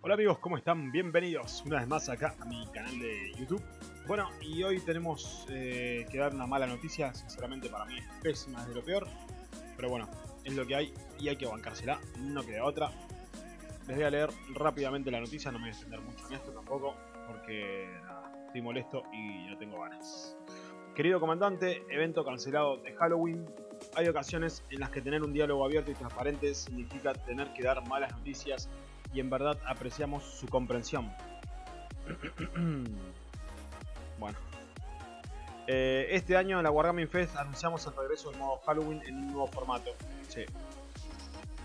Hola amigos, ¿cómo están? Bienvenidos una vez más acá a mi canal de YouTube. Bueno, y hoy tenemos eh, que dar una mala noticia, sinceramente para mí es pésima, es de lo peor. Pero bueno, es lo que hay y hay que bancársela, no queda otra. Les voy a leer rápidamente la noticia, no me voy a extender mucho en esto tampoco, porque estoy molesto y no tengo ganas. Querido comandante, evento cancelado de Halloween. Hay ocasiones en las que tener un diálogo abierto y transparente significa tener que dar malas noticias y en verdad apreciamos su comprensión. bueno. Eh, este año en la Wargaming Fest anunciamos el regreso del modo Halloween en un nuevo formato. Sí.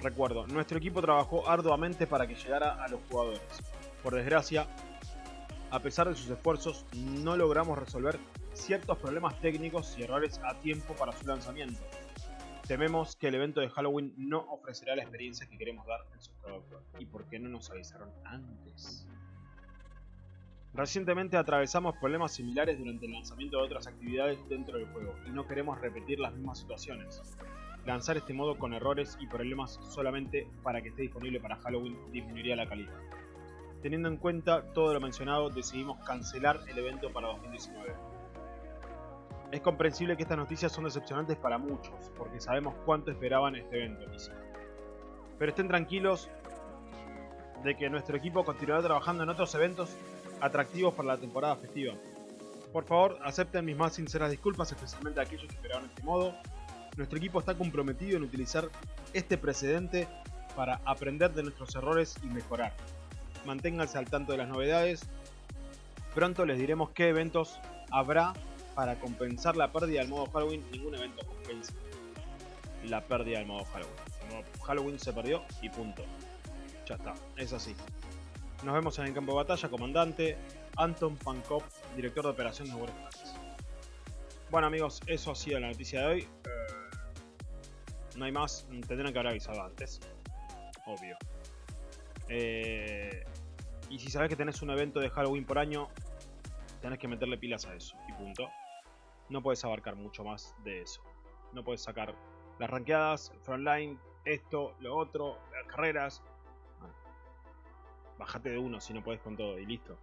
Recuerdo, nuestro equipo trabajó arduamente para que llegara a los jugadores. Por desgracia, a pesar de sus esfuerzos, no logramos resolver ciertos problemas técnicos y errores a tiempo para su lanzamiento. Tememos que el evento de Halloween no ofrecerá la experiencia que queremos dar en su producto. ¿Y por qué no nos avisaron antes? Recientemente atravesamos problemas similares durante el lanzamiento de otras actividades dentro del juego y no queremos repetir las mismas situaciones. Lanzar este modo con errores y problemas solamente para que esté disponible para Halloween disminuiría la calidad. Teniendo en cuenta todo lo mencionado, decidimos cancelar el evento para 2019. Es comprensible que estas noticias son decepcionantes para muchos, porque sabemos cuánto esperaban este evento, Pero estén tranquilos de que nuestro equipo continuará trabajando en otros eventos atractivos para la temporada festiva. Por favor, acepten mis más sinceras disculpas, especialmente a aquellos que esperaban este modo. Nuestro equipo está comprometido en utilizar este precedente para aprender de nuestros errores y mejorar. Manténganse al tanto de las novedades. Pronto les diremos qué eventos habrá para compensar la pérdida del modo Halloween, ningún evento compensa la pérdida del modo Halloween. El modo Halloween se perdió y punto. Ya está, es así. Nos vemos en el campo de batalla, comandante Anton Pankov, director de operaciones de Warcraft. Bueno amigos, eso ha sido la noticia de hoy. Eh, no hay más, tendrán que haber avisado antes. Obvio. Eh, y si sabes que tenés un evento de Halloween por año, tenés que meterle pilas a eso. Y punto no puedes abarcar mucho más de eso. No puedes sacar las ranqueadas, el frontline, esto, lo otro, las carreras. bájate de uno si no puedes con todo y listo.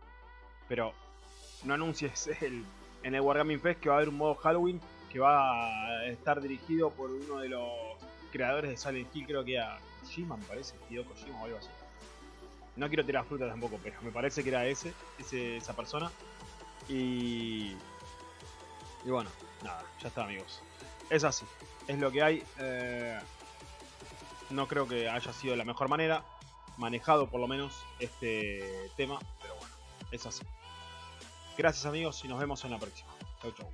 Pero no anuncies el, en el Wargaming Fest que va a haber un modo Halloween que va a estar dirigido por uno de los creadores de Silent Hill, creo que era Kojima, me parece, Hideo Kojima o algo así. No quiero tirar fruta tampoco, pero me parece que era ese, ese esa persona. Y y bueno, nada, ya está amigos. Es así, es lo que hay. Eh, no creo que haya sido la mejor manera, manejado por lo menos este tema, pero bueno, es así. Gracias amigos y nos vemos en la próxima. Chau chau.